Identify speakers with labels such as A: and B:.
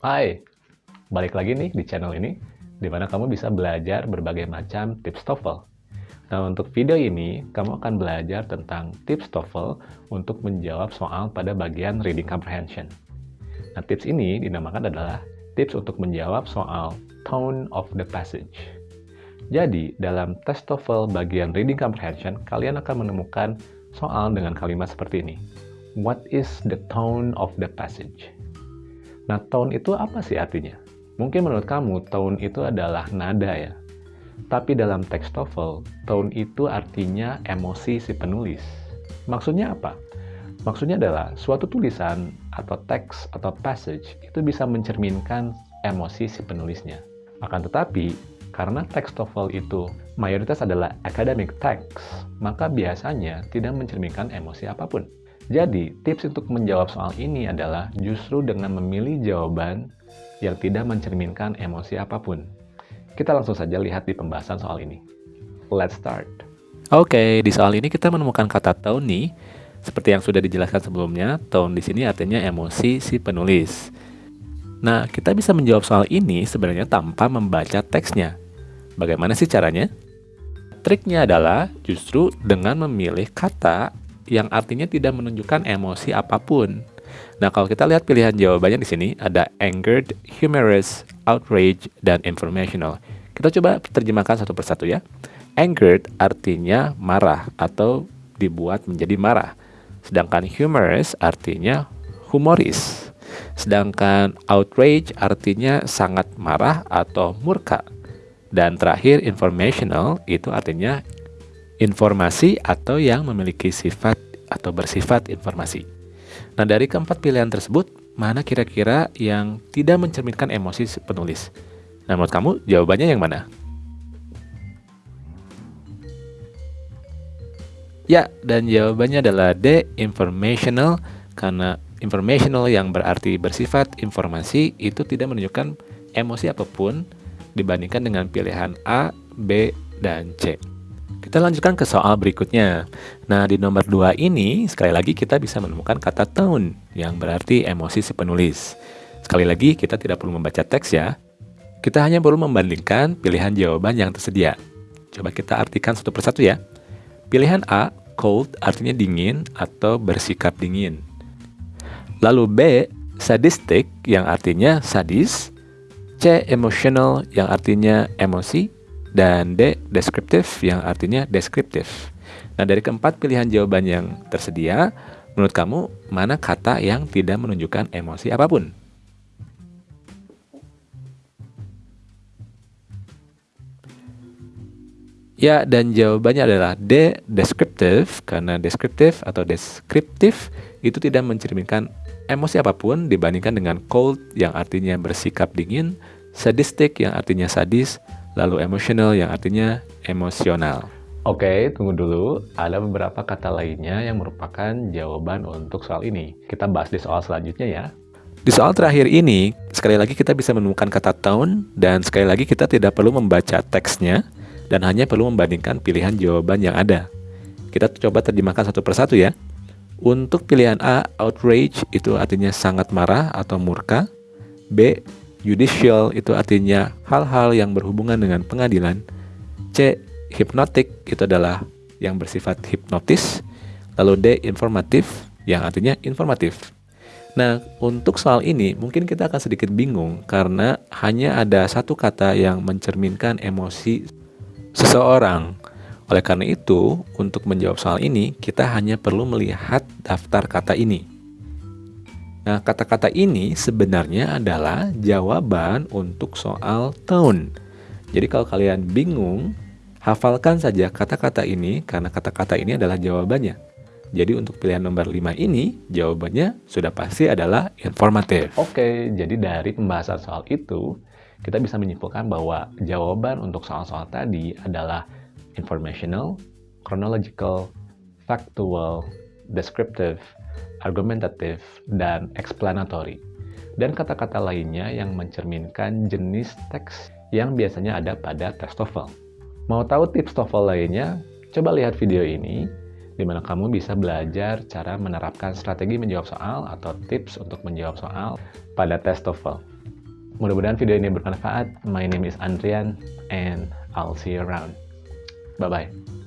A: Hai, balik lagi nih di channel ini, di mana kamu bisa belajar berbagai macam tips TOEFL. Nah, untuk video ini, kamu akan belajar tentang tips TOEFL untuk menjawab soal pada bagian reading comprehension. Nah, tips ini dinamakan adalah tips untuk menjawab soal tone of the passage. Jadi, dalam tes TOEFL bagian reading comprehension, kalian akan menemukan soal dengan kalimat seperti ini. What is the tone of the passage? Nah, tone itu apa sih artinya? Mungkin menurut kamu, tone itu adalah nada ya. Tapi dalam teks TOEFL, tone itu artinya emosi si penulis. Maksudnya apa? Maksudnya adalah suatu tulisan atau teks atau passage itu bisa mencerminkan emosi si penulisnya. Akan tetapi, karena teks TOEFL itu mayoritas adalah academic text, maka biasanya tidak mencerminkan emosi apa pun. Jadi, tips untuk menjawab soal ini adalah justru dengan memilih jawaban yang tidak mencerminkan emosi apa pun. Kita langsung saja lihat di pembahasan soal ini. Let's start.
B: Oke, di soal ini kita menemukan kata nih. Seperti yang sudah dijelaskan sebelumnya, tone di sini artinya emosi si penulis. Nah, kita bisa menjawab soal ini sebenarnya tanpa membaca teksnya. Bagaimana sih caranya? Triknya adalah justru dengan memilih kata yang artinya tidak menunjukkan emosi apa pun. Nah, kalau kita lihat pilihan jawabannya di sini ada angered, humorous, outrage, dan informational. Kita coba terjemahkan satu persatu ya. Angered artinya marah atau dibuat menjadi marah. Sedangkan humorous artinya humoris. Sedangkan outrage artinya sangat marah atau murka. Dan terakhir informational itu artinya informasi atau yang memiliki sifat atau bersifat informasi. Nah, dari keempat pilihan tersebut, mana kira-kira yang tidak mencerminkan emosi penulis? Nah, menurut kamu jawabannya yang mana? Ya, dan jawabannya adalah D, informational, karena informational yang berarti bersifat informasi itu tidak menunjukkan emosi apa pun dibandingkan dengan pilihan A, B, dan C. Kita lanjutkan ke soal berikutnya. Nah, di nomor 2 ini, sekali lagi kita bisa menemukan kata tone, yang berarti emosi si penulis. Sekali lagi, kita tidak perlu membaca teks ya. Kita hanya perlu membandingkan pilihan jawaban yang tersedia. Coba kita artikan satu persatu ya. Pilihan A, cold, artinya dingin atau bersikap dingin. Lalu B, sadistic, yang artinya sadis. C, emotional, yang artinya emosi dan D, deskriptif yang artinya deskriptif. Nah, dari keempat pilihan jawaban yang tersedia, menurut kamu mana kata yang tidak menunjukkan emosi apa pun? Ya, dan jawabannya adalah D, deskriptif, karena deskriptif atau deskriptif itu tidak mencerminkan emosi apa pun dibandingkan dengan cold yang artinya bersikap dingin, sadistic yang artinya sadis, lalu emotional yang artinya emosional.
A: Oke, tunggu dulu. Ada beberapa kata lainnya yang merupakan jawaban untuk soal ini. Kita bahas di soal selanjutnya ya.
B: Di soal terakhir ini, sekali lagi kita bisa menemukan kata tone, dan sekali lagi kita tidak perlu membaca teksnya, dan hanya perlu membandingkan pilihan jawaban yang ada. Kita coba terjemahkan satu persatu ya. Untuk pilihan A, outrage itu artinya sangat marah atau murka. B, Judicial itu artinya hal-hal yang berhubungan dengan pengadilan. C. Hypnotic itu adalah yang bersifat hipnotis. Lalu D. Informatif yang artinya informatif. Nah, untuk soal ini mungkin kita akan sedikit bingung karena hanya ada satu kata yang mencerminkan emosi seseorang. Oleh karena itu, untuk menjawab soal ini, kita hanya perlu melihat daftar kata ini. Nah, kata-kata ini sebenarnya adalah jawaban untuk soal tone. Jadi kalau kalian bingung, hafalkan saja kata-kata ini karena kata-kata ini adalah jawabannya. Jadi untuk pilihan nomor 5 ini, jawabannya sudah pasti adalah informatif.
A: Oke, jadi dari pembahasan soal itu, kita bisa menyimpulkan bahwa jawaban untuk soal-soal tadi adalah informational, chronological, factual, descriptive, argumentatif, dan explanatory, dan kata-kata lainnya yang mencerminkan jenis teks yang biasanya ada pada tes TOEFL. Mau tahu tips TOEFL lainnya? Coba lihat video ini, di mana kamu bisa belajar cara menerapkan strategi menjawab soal atau tips untuk menjawab soal pada tes TOEFL. Mudah-mudahan video ini bermanfaat. My name is Andrian and I'll see you around. Bye-bye.